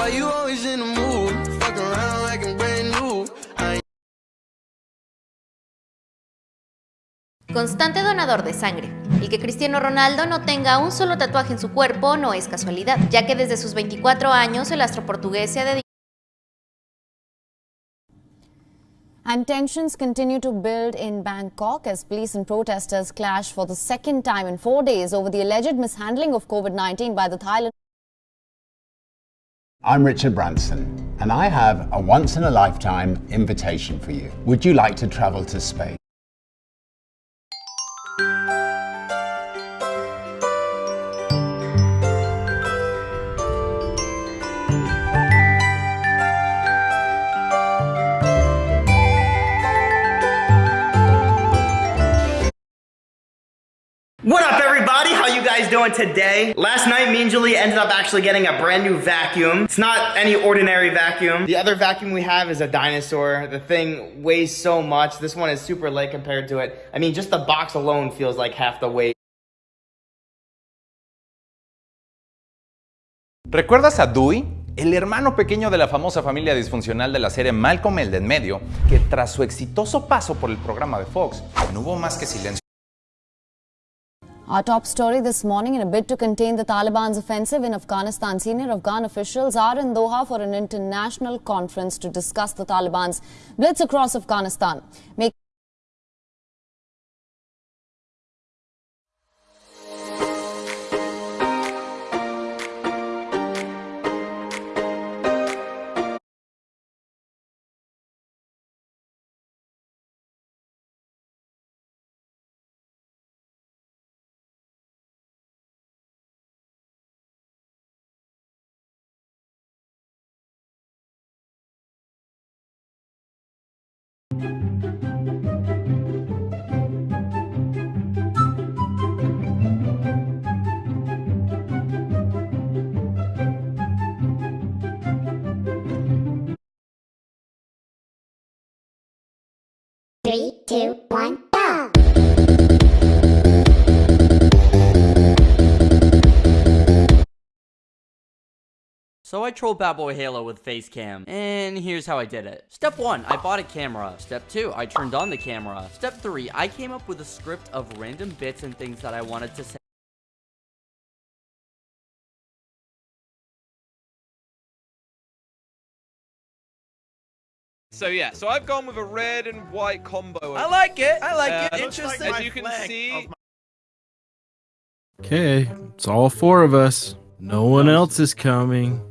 Why you always in the mood? Fuck around like I'm brand new. I ain't Constante donador de sangre. El que Cristiano Ronaldo no tenga un solo tatuaje en su cuerpo no es casualidad, ya que desde sus 24 años el astro portugués se ha dedicado And tensions continue to build in Bangkok as police and protesters clash for the second time in four days over the alleged mishandling of COVID-19 by the Thailand. I'm Richard Branson, and I have a once in a lifetime invitation for you. Would you like to travel to Spain? What up guys doing today? Last night me and Julie ended up actually getting a brand new vacuum. It's not any ordinary vacuum. The other vacuum we have is a dinosaur. The thing weighs so much. This one is super light compared to it. I mean, just the box alone feels like half the weight. ¿Recuerdas a Dewey? El hermano pequeño de la famosa familia disfuncional de la serie Malcolm el de en medio, que tras su exitoso paso por el programa de Fox, no hubo más que silencio. Our top story this morning in a bid to contain the Taliban's offensive in Afghanistan, senior Afghan officials are in Doha for an international conference to discuss the Taliban's blitz across Afghanistan. Make Three, two, one, So I trolled Bad Boy Halo with Facecam, and here's how I did it. Step 1, I bought a camera. Step 2, I turned on the camera. Step 3, I came up with a script of random bits and things that I wanted to say. So yeah, so I've gone with a red and white combo. I like it, I like Uh, it, looks like interesting. As you can see, Okay, it's all four of us. No one else is coming.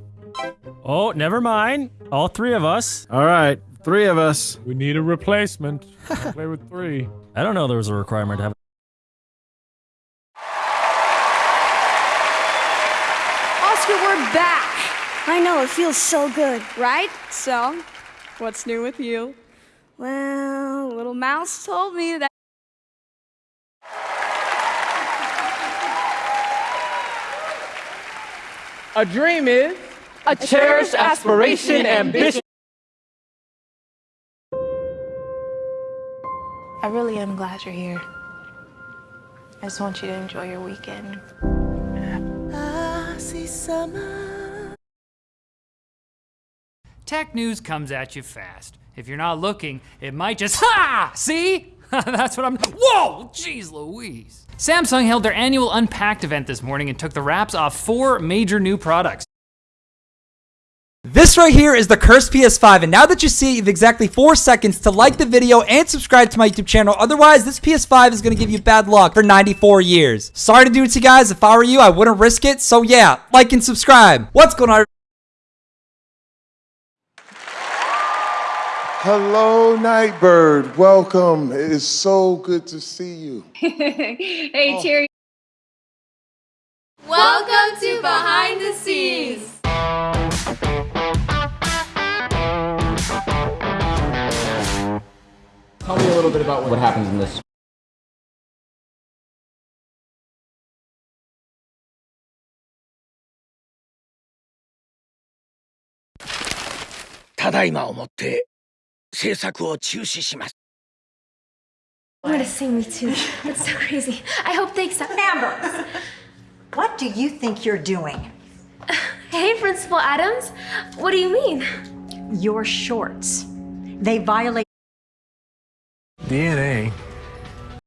Oh, never mind. All three of us. All right, three of us. We need a replacement. Play with three. I don't know there was a requirement to have. Oscar, we're back! I know, it feels so good, right? So, what's new with you? Well, little mouse told me that. A dream is a cherished aspiration, ambition. I really am glad you're here. I just want you to enjoy your weekend. Tech news comes at you fast. If you're not looking, it might just ha! See? That's what I'm. Whoa! Jeez Louise. Samsung held their annual Unpacked event this morning and took the wraps off four major new products. This right here is the cursed PS5, and now that you see you have exactly 4 seconds to like the video and subscribe to my YouTube channel. Otherwise, this PS5 is going to give you bad luck for 94 years. Sorry to do it to you guys. If I were you, I wouldn't risk it. So yeah, like and subscribe. What's going on? Hello, Nightbird. Welcome. It is so good to see you. hey, Terry. Welcome to Behind little bit about what, what happens in this. I'm gonna sing me too. That's so crazy. I hope they accept. Amber, what do you think you're doing? Hey, Principal Adams. What do you mean? Your shorts. They violate DNA